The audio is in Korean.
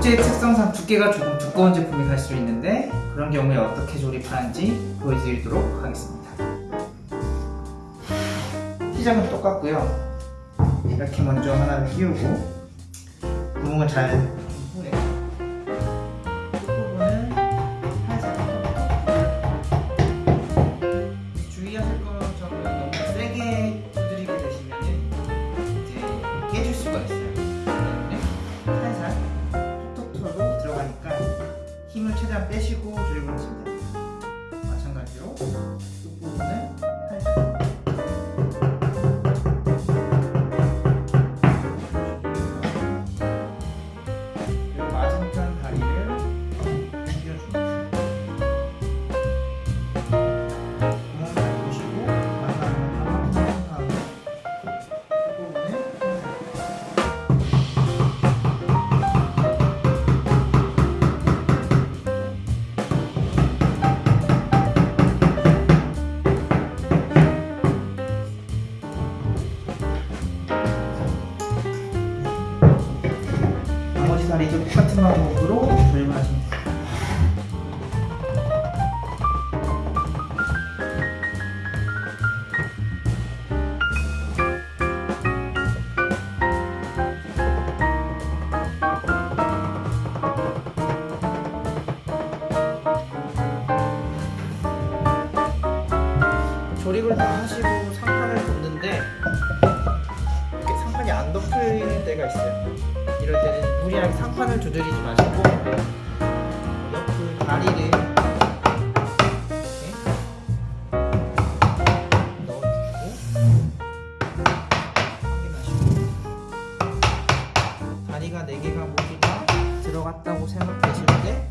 목재 특성상 두께가 조금 두꺼운 제품이 갈 수 있는데 그런 경우에 어떻게 조립하는지 보여드리도록 하겠습니다. 시작은 똑같고요. 이렇게 먼저 하나를 끼우고 구멍을 잘 최대한 빼시고 조립을 하시면 됩니다. 다리도 똑같은 방법으로 돼요. 조립을 다 하시고 상판을 덮는데 이렇게 상판이 안 덮일 때가 있어요. 이럴 때는 무리하게 상판을 두드리지 마시고 옆그 다리를 넣어주고 다리가 4개가 모두 다 들어갔다고 생각되실 때